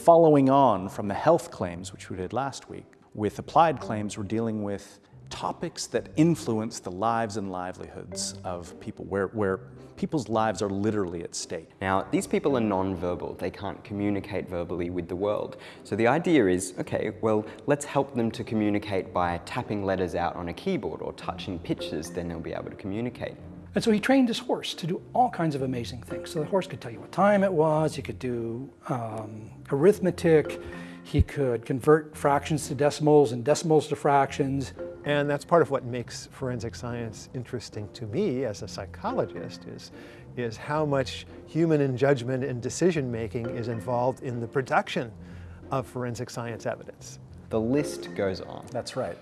following on from the health claims, which we did last week, with applied claims, we're dealing with topics that influence the lives and livelihoods of people, where, where people's lives are literally at stake. Now, these people are non-verbal. They can't communicate verbally with the world. So the idea is, okay, well, let's help them to communicate by tapping letters out on a keyboard or touching pictures, then they'll be able to communicate. And so he trained his horse to do all kinds of amazing things. So the horse could tell you what time it was, he could do um, arithmetic, he could convert fractions to decimals and decimals to fractions. And that's part of what makes forensic science interesting to me as a psychologist is, is how much human judgment and decision making is involved in the production of forensic science evidence. The list goes on. That's right.